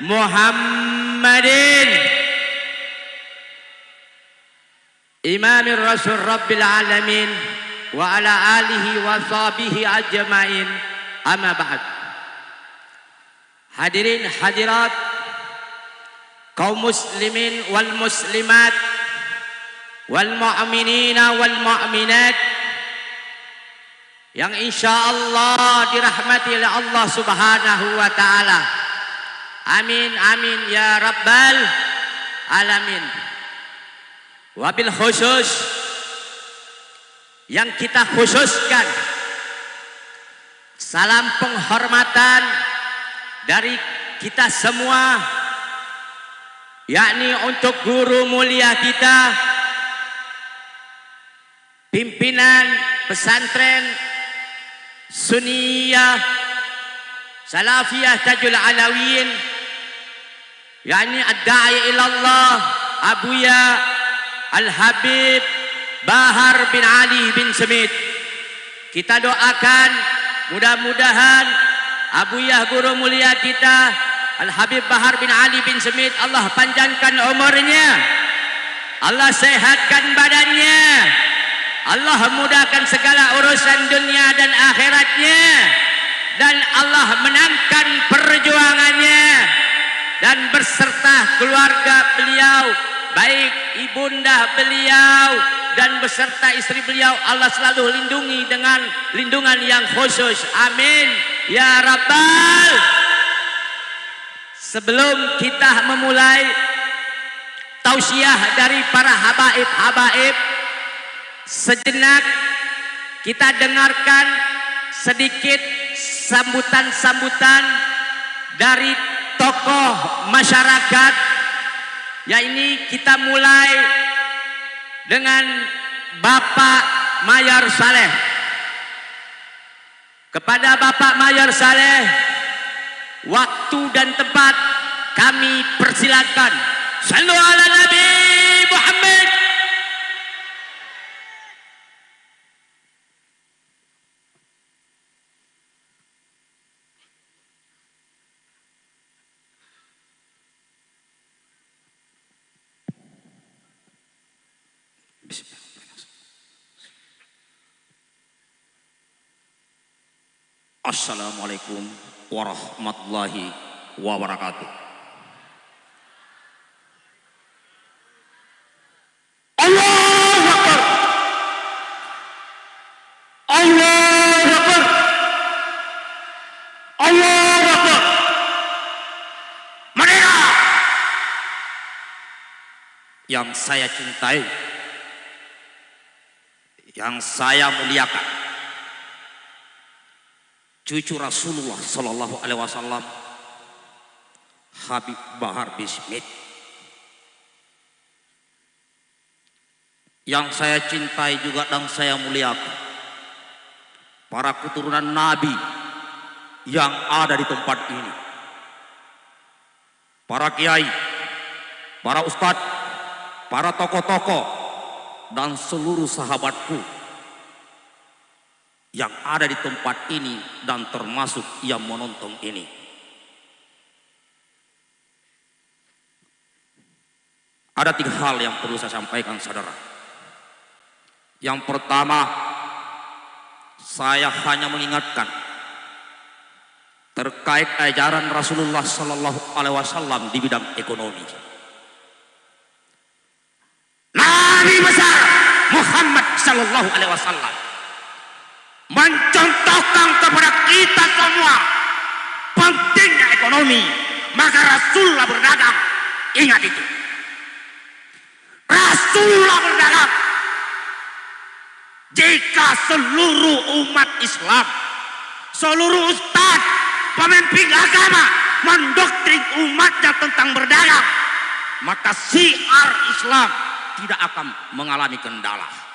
محمد إمام الرسول رب العالمين وعلى آله وصحبه أجمعين. أما بعد. حضرين حضرات قوم مسلمين والمسلمات والمؤمنين والمؤمنات. Yang insya Allah dirahmati oleh Allah subhanahu wa ta'ala. Amin amin ya rabbal alamin. Wabil khusus yang kita khususkan. Salam penghormatan dari kita semua yakni untuk guru mulia kita pimpinan pesantren Sunniyah Salafiyah Tajul Alawin yakni ad-da'i ila Allah Abuya Al-Habib Bahar bin Ali bin Semit. Kita doakan mudah-mudahan Abuya guru mulia kita Al-Habib Bahar bin Ali bin Semit Allah panjangkan umurnya Allah sehatkan badannya Allah mudahkan segala urusan dunia dan akhiratnya dan Allah menangkan perjuangannya dan berserta keluarga beliau baik ibunda beliau dan beserta istri beliau Allah selalu lindungi dengan lindungan yang khusus. Amin. Ya rabbal sebelum kita memulai tausiah dari para habaib-habaib Sejenak kita dengarkan sedikit sambutan-sambutan dari tokoh masyarakat. Ya ini kita mulai dengan Bapak Mayor Saleh. Kepada Bapak Mayor Saleh, waktu dan tempat kami persilakan. Sallu ala Nabi Muhammad. Assalamualaikum warahmatullahi wabarakatuh. Yang saya cintai, yang saya muliakan. Cucu Rasulullah Sallallahu Alaihi Wasallam Habib Bahar bin Smith. Yang saya cintai juga dan saya muliakan para keturunan Nabi yang ada di tempat ini. Para kiai para ustadz para tokoh-tokoh dan seluruh sahabatku yang ada di tempat ini dan termasuk yang menonton ini. Ada tiga hal yang perlu saya sampaikan saudara. Yang pertama, saya hanya mengingatkan terkait ajaran Rasulullah Sallallahu Alaihi Wasallam di bidang ekonomi. Nabi besar Muhammad Sallallahu Alaihi Wasallam. Mencontohkan kepada kita semua pentingnya ekonomi maka Rasulullah berdagang. Ingat itu. Rasulullah berdagang. Jika seluruh umat Islam seluruh ustaz pemimpin agama mendoktrin umatnya tentang berdagang maka siar Islam tidak akan mengalami kendala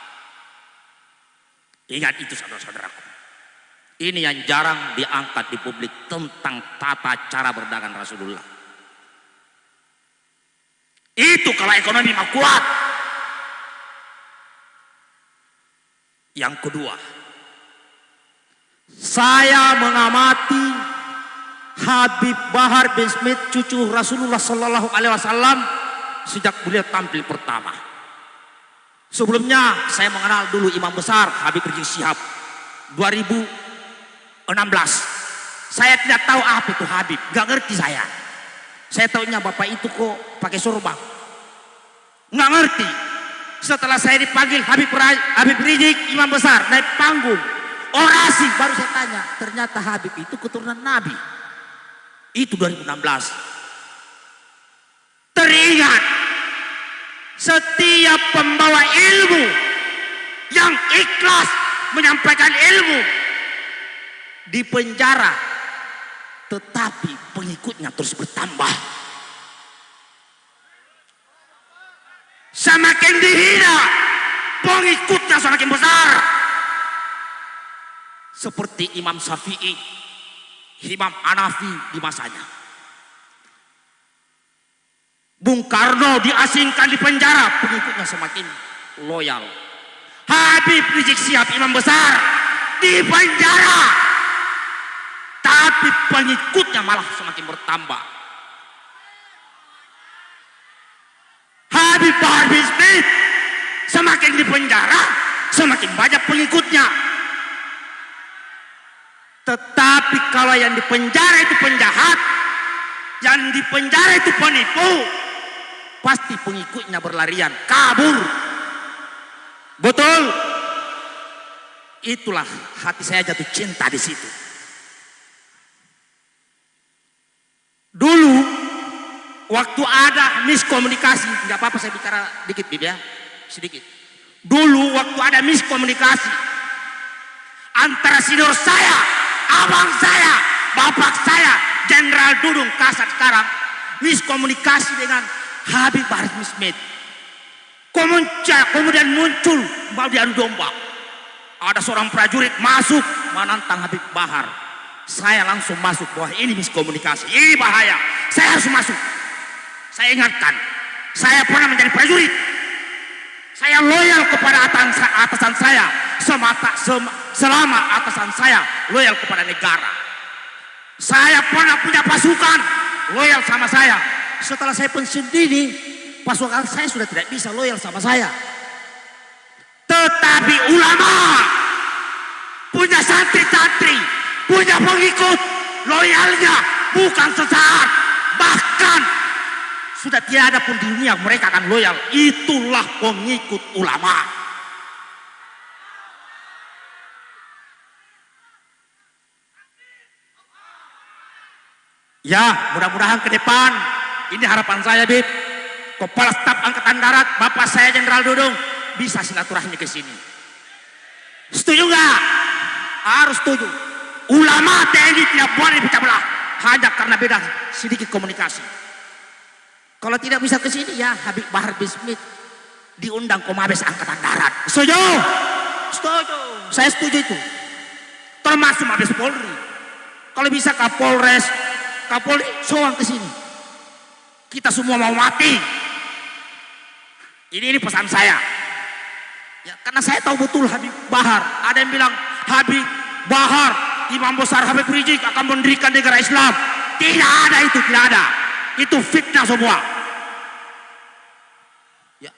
Ingat itu saudara-saudaraku. Ini yang jarang diangkat di publik tentang tata cara berdagang Rasulullah. Itu kalau ekonomi mau kuat. Yang kedua, saya mengamati Habib Bahar bin Smith cucu Rasulullah Sallallahu Alaihi Wasallam sejak beliau tampil pertama. Sebelumnya saya mengenal dulu imam besar Habib Rizik Syihab 2016. Saya tidak tahu apa itu Habib, nggak ngerti saya. Saya tahunya bapak itu kok pakai sorban. Nggak ngerti. Setelah saya dipanggil Habib, Habib Rizik, imam besar, naik panggung. Orasi, baru saya tanya. Ternyata Habib itu keturunan Nabi. Itu 2016. Setiap pembawa ilmu yang ikhlas menyampaikan ilmu di penjara tetapi pengikutnya terus bertambah. Semakin dihina pengikutnya semakin besar. Seperti Imam Syafi'i Imam Hanafi di masanya Bung Karno diasingkan di penjara pengikutnya semakin loyal Habib Rizik Sihab Imam besar di penjara tapi pengikutnya malah semakin bertambah. Habib Bahar Smith semakin dipenjara, semakin banyak pengikutnya. Tetapi kalau yang dipenjara itu penjahat, yang dipenjara itu penipu, pasti pengikutnya berlarian, kabur. Betul? Itulah hati saya jatuh cinta di situ. Dulu waktu ada miskomunikasi, nggak apa-apa saya bicara dikit Bib ya, sedikit. Dulu waktu ada miskomunikasi antara senior saya, abang saya, bapak saya, Jenderal Dudung Kasat sekarang miskomunikasi dengan Habib Bahar Smith. Kemudian muncul mau diadu domba. Ada seorang prajurit masuk menantang Habib Bahar saya langsung masuk bahwa ini miskomunikasi, ini bahaya. Saya harus masuk. Saya ingatkan, saya pernah menjadi prajurit. Saya loyal kepada atasan saya semata, sem, selama atasan saya loyal kepada negara. Saya pernah punya pasukan loyal sama saya. Setelah saya pensiun dini, pasukan saya sudah tidak bisa loyal sama saya. Tetapi ulama punya santri-santri punya pengikut loyalnya bukan sesaat bahkan sudah tiada pun di dunia mereka akan loyal itulah pengikut ulama ya mudah-mudahan ke depan ini harapan saya Bib kepala staf angkatan darat bapak saya Jenderal Dudung bisa silaturahmi ke sini setuju nggak harus setuju Ulama TNI tidak boleh pecah belah hanya karena beda sedikit komunikasi. Kalau tidak bisa ke sini ya Habib Bahar bin Smith diundang ke Mabes Angkatan Darat. Setuju? Setuju. Saya setuju itu. Termasuk Mabes Polri. Kalau bisa Kapolres, Kapolri soal ke sini. Kita semua mau mati. Ini ini pesan saya. Ya, karena saya tahu betul Habib Bahar. Ada yang bilang Habib Bahar Imam besar Habib Rizik akan mendirikan negara Islam. Tidak ada itu, tidak ada. Itu fitnah semua. Ya.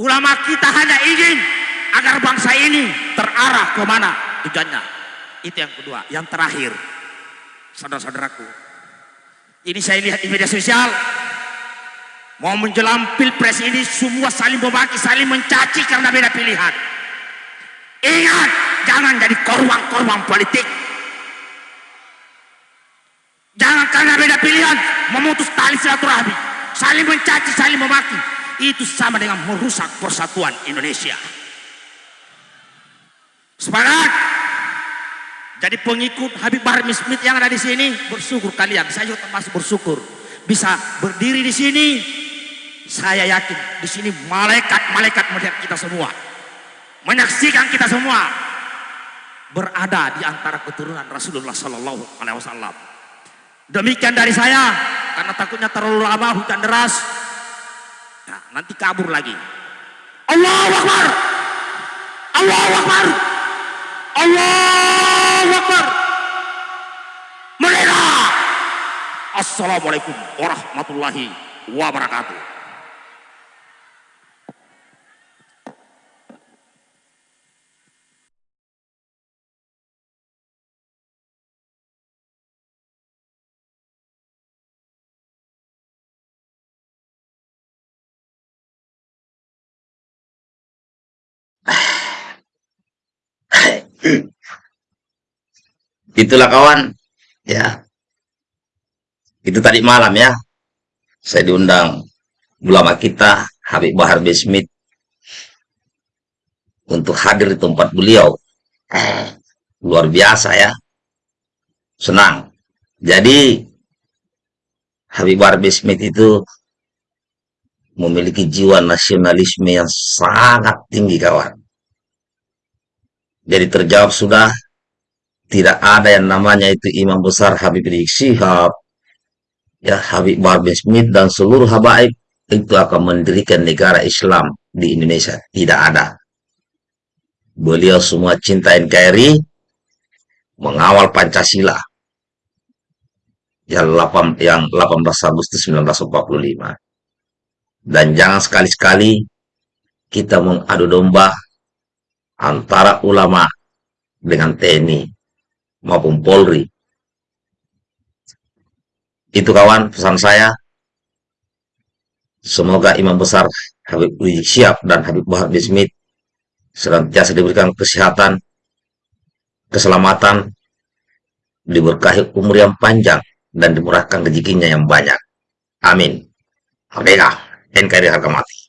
Ulama kita hanya ingin agar bangsa ini terarah ke mana tujuannya. Itu yang kedua. Yang terakhir, saudara-saudaraku. Ini saya lihat di media sosial. Mau menjelang pilpres ini semua saling memaki, saling mencaci karena beda pilihan. Ingat, jangan jadi korban-korban politik. Jangan karena beda pilihan memutus tali silaturahmi, saling mencaci, saling memaki. Itu sama dengan merusak persatuan Indonesia. Semangat. Jadi pengikut Habib Bahar Smith yang ada di sini bersyukur kalian. Saya juga termasuk bersyukur bisa berdiri di sini. Saya yakin di sini malaikat-malaikat melihat kita semua, menyaksikan kita semua berada di antara keturunan Rasulullah Sallallahu Alaihi Wasallam. Demikian dari saya, karena takutnya terlalu lama hujan deras. Nah, nanti kabur lagi. Allah Akbar. Allah Akbar. Allah Akbar. Mereka Wassalamualaikum warahmatullahi wabarakatuh. Itulah kawan, ya. Itu tadi malam ya. Saya diundang ulama kita Habib Bahar B. Smith untuk hadir di tempat beliau. Luar biasa ya. Senang. Jadi Habib Bahar B. Smith itu memiliki jiwa nasionalisme yang sangat tinggi kawan. Jadi terjawab sudah tidak ada yang namanya itu imam besar Habib Rizik Syihab, ya Habib Bahar Smith dan seluruh habaib itu akan mendirikan negara Islam di Indonesia. Tidak ada. Beliau semua cinta NKRI, mengawal Pancasila yang 8, yang 18 Agustus 1945. Dan jangan sekali-sekali kita mengadu domba antara ulama dengan TNI maupun Polri. Itu kawan pesan saya. Semoga Imam Besar Habib Rizik Syihab dan Habib Bahar bin Smith senantiasa diberikan kesehatan, keselamatan, diberkahi umur yang panjang, dan dimurahkan rezekinya yang banyak. Amin. Merdeka, NKRI harga mati.